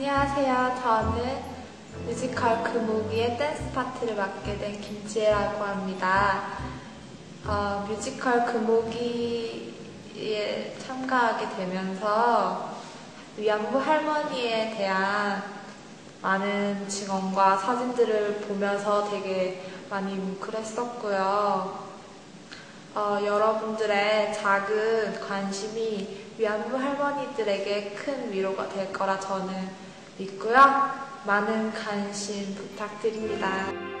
안녕하세요. 저는 뮤지컬 금오기의 댄스 파트를 맡게 된 김지혜라고 합니다. 어, 뮤지컬 금오기에 참가하게 되면서 위안부 할머니에 대한 많은 증언과 사진들을 보면서 되게 많이 뭉클했었고요. 어, 여러분들의 작은 관심이 위안부 할머니들에게 큰 위로가 될 거라 저는 믿고요. 많은 관심 부탁드립니다.